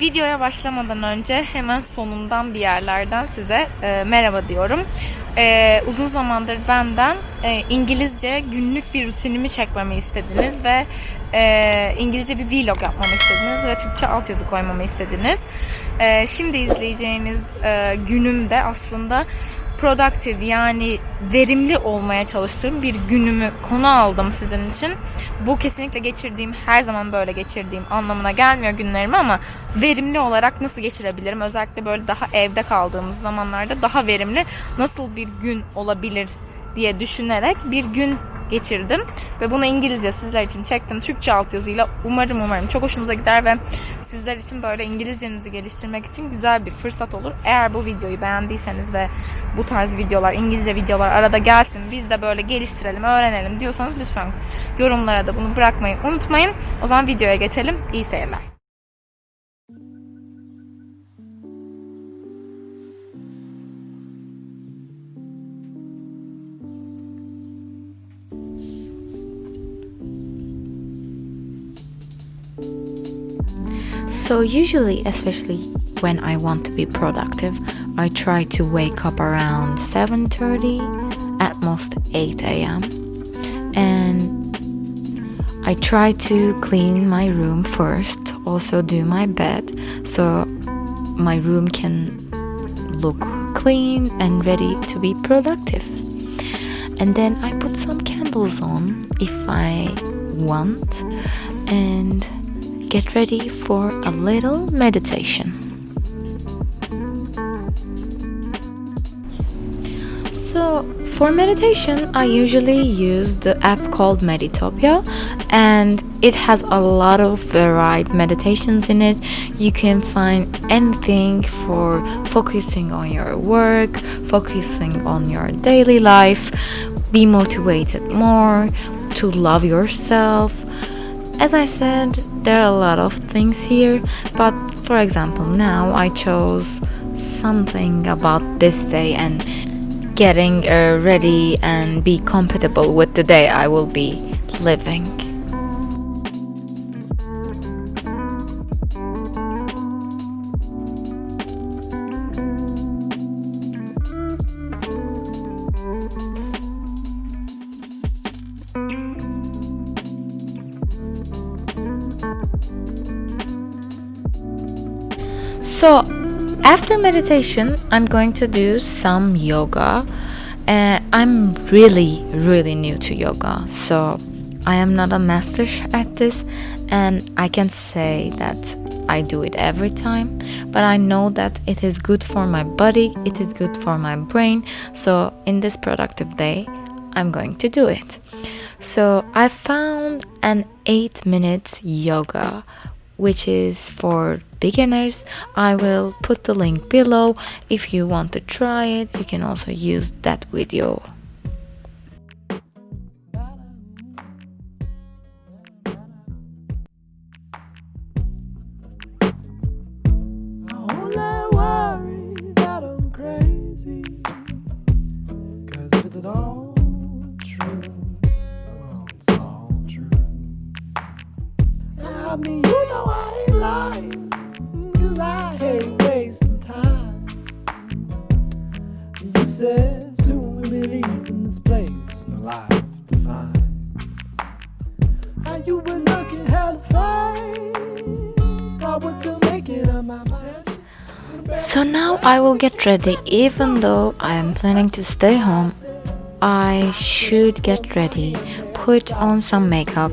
Videoya başlamadan önce hemen sonundan bir yerlerden size e, merhaba diyorum. E, uzun zamandır benden e, İngilizce günlük bir rutinimi çekmemi istediniz ve e, İngilizce bir vlog yapmamı istediniz ve Türkçe altyazı koymamı istediniz. E, şimdi izleyeceğiniz e, günümde aslında productive yani verimli olmaya çalıştığım bir günümü konu aldım sizin için. Bu kesinlikle geçirdiğim, her zaman böyle geçirdiğim anlamına gelmiyor günlerimi ama verimli olarak nasıl geçirebilirim? Özellikle böyle daha evde kaldığımız zamanlarda daha verimli nasıl bir gün olabilir diye düşünerek bir gün geçirdim ve bunu İngilizce sizler için çektim Türkçe altyazıyla umarım umarım çok hoşunuza gider ve sizler için böyle İngilizcenizi geliştirmek için güzel bir fırsat olur. Eğer bu videoyu beğendiyseniz ve bu tarz videolar İngilizce videolar arada gelsin biz de böyle geliştirelim öğrenelim diyorsanız lütfen yorumlara da bunu bırakmayı unutmayın. O zaman videoya geçelim. İyi seyirler. So, usually, especially when I want to be productive, I try to wake up around 7:30, at most 8 a.m. And I try to clean my room first, also do my bed so my room can look clean and ready to be productive. And then I put some candles on if I want and get ready for a little meditation. So, for meditation, I usually use the app called Meditopia, and it has a lot of varied meditations in it. You can find anything for focusing on your work, focusing on your daily life, be motivated more, to love yourself. As I said, there are a lot of things here, but for example, now I chose something about this day and getting uh, ready and be compatible with the day I will be living. So, after meditation, I'm going to do some yoga. Uh, I'm really, really new to yoga, so I am not a master at this, and I can say that I do it every time. But I know that it is good for my body, it is good for my brain. So, in this productive day, I'm going to do it. So, I found an eight minutes yoga which is for beginners. I will put the link below. If you want to try it, you can also use that video. I know I ain't lying. Cause I wasting time. You said soon we'll be leaving this place, no life to find. How you been looking make it a my. So now I will get ready. Even though I am planning to stay home, I should get ready, put on some makeup,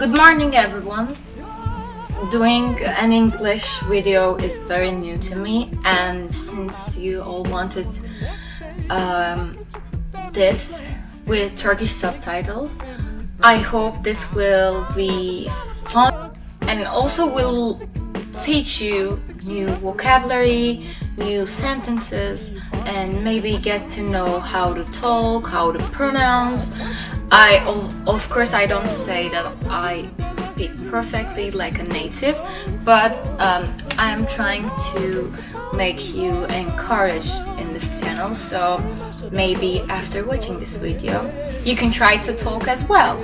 Good morning, everyone. Doing an English video is very new to me, and since you all wanted um, this with Turkish subtitles, I hope this will be fun and also will teach you new vocabulary, new sentences, and maybe get to know how to talk, how to pronounce. I, of course, I don't say that I speak perfectly like a native, but um, I'm trying to make you encouraged in this channel. So maybe after watching this video, you can try to talk as well.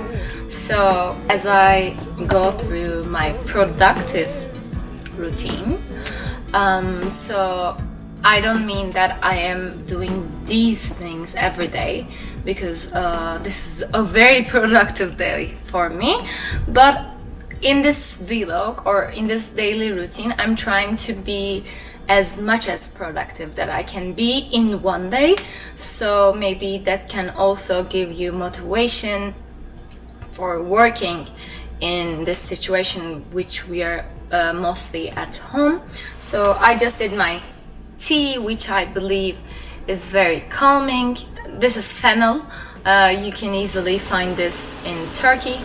So as I go through my productive routine, um, so I don't mean that I am doing these things every day because uh, this is a very productive day for me, but in this vlog or in this daily routine, I'm trying to be as much as productive that I can be in one day. So maybe that can also give you motivation for working in this situation which we are uh, mostly at home. So I just did my tea, which I believe is very calming. This is fennel. Uh, you can easily find this in Turkey.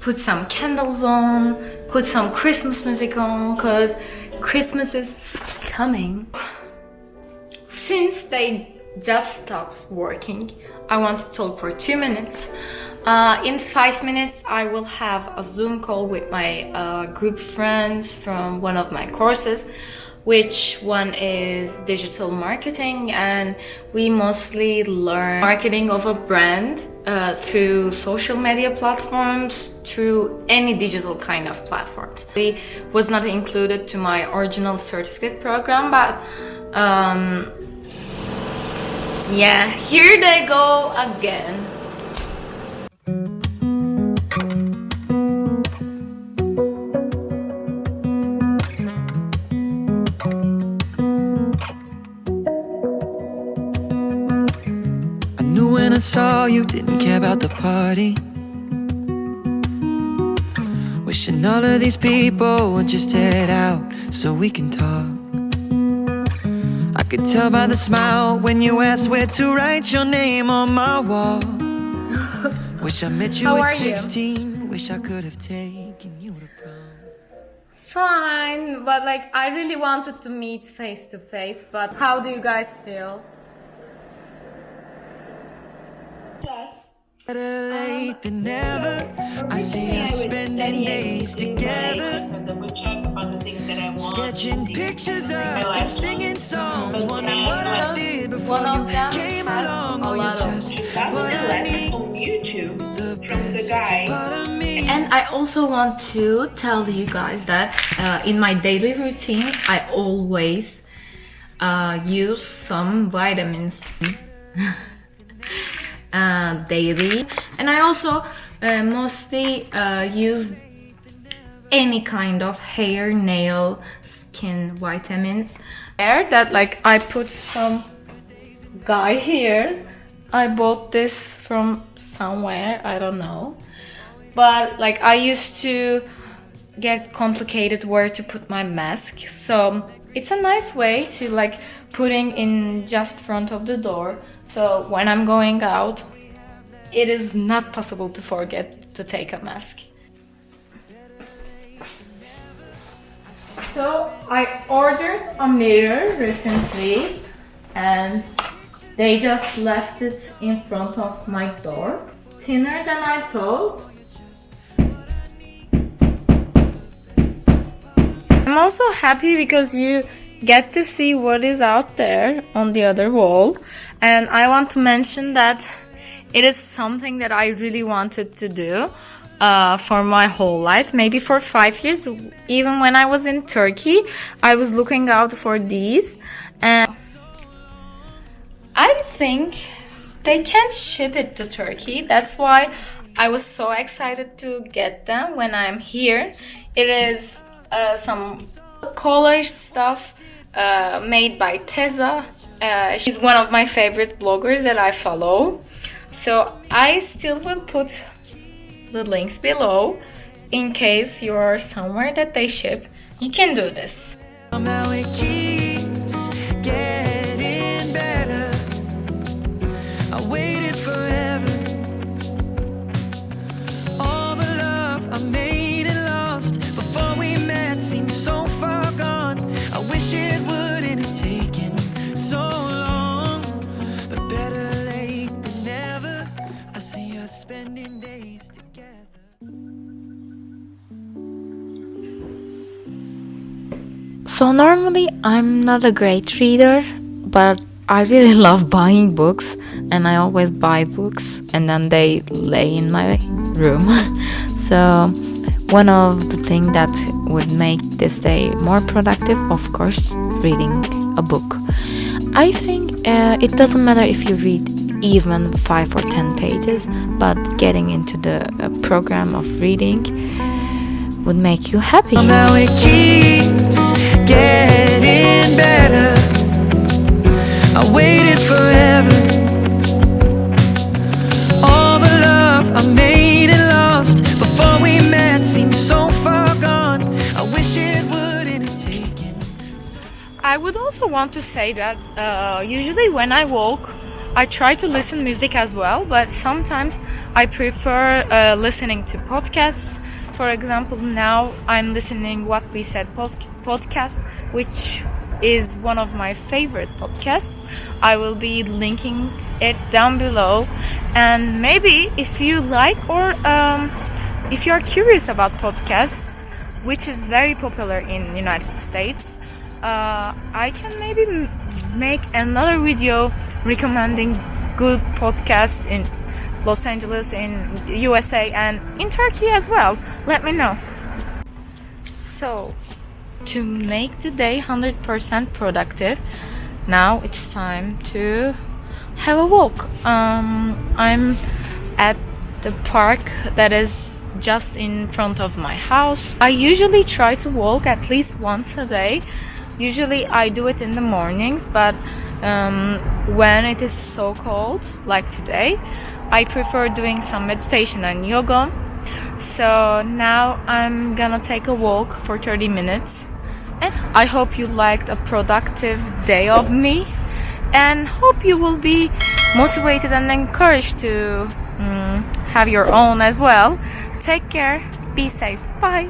Put some candles on, put some Christmas music on, cause Christmas is coming. Since they just stopped working, I want to talk for two minutes. Uh, in five minutes, I will have a Zoom call with my uh, group friends from one of my courses, which one is digital marketing, and we mostly learn marketing of a brand uh, through social media platforms, through any digital kind of platforms. It was not included to my original certificate program, but um, yeah, here they go again. I knew when I saw you didn't care about the party. Wishing all of these people would just head out so we can talk. Could tell by the smile when you asked where to write your name on my wall. Wish I met you at are you? 16. Wish I could have taken you to prom. Fine, but like I really wanted to meet face to face, but how do you guys feel? Better um, late than never. I see us spending days together. Sketching pictures up and singing songs. Wondering what I did before One of you them came along. a Oh, you're of- just That's what a I need. on YouTube The from the guy. part of me. And I also want to tell you guys that uh, in my daily routine, I always uh, use some vitamins uh, daily, and I also uh, mostly uh, use any kind of hair, nail, skin vitamins. There that like I put some guy here. I bought this from somewhere, I don't know. But like I used to get complicated where to put my mask. So it's a nice way to like putting in just front of the door. So when I'm going out, it is not possible to forget to take a mask. So I ordered a mirror recently and they just left it in front of my door. Thinner than I thought. I'm also happy because you get to see what is out there on the other wall. And I want to mention that it is something that I really wanted to do uh, for my whole life, maybe for five years. Even when I was in Turkey, I was looking out for these. And I think they can ship it to Turkey. That's why I was so excited to get them when I'm here. It is uh, some collage stuff uh, made by Teza. Uh, she's one of my favorite bloggers that I follow. So I still will put the links below in case you're somewhere that they ship. You can do this. So normally I'm not a great reader, but I really love buying books and I always buy books and then they lay in my room. so one of the things that would make this day more productive, of course, reading a book. I think uh, it doesn't matter if you read even 5 or 10 pages, but getting into the uh, program of reading would make you happy. Getting better. I waited forever. I made lost before we met seems so far gone. I wish it wouldn't have taken. I would also want to say that uh, usually when I walk, I try to listen music as well, but sometimes I prefer uh, listening to podcasts. For example, now I'm listening What We Said podcast, which is one of my favorite podcasts. I will be linking it down below, and maybe if you like or um, if you are curious about podcasts, which is very popular in United States, uh, I can maybe make another video recommending good podcasts in Los Angeles, in USA, and in Turkey as well. Let me know. So, to make the day 100% productive, now it's time to have a walk. Um, I'm at the park that is just in front of my house. I usually try to walk at least once a day. Usually I do it in the mornings, but um, when it is so cold, like today, I prefer doing some meditation and yoga. So now I'm gonna take a walk for 30 minutes. And I hope you liked a productive day of me and hope you will be motivated and encouraged to mm, have your own as well. Take care, be safe, bye.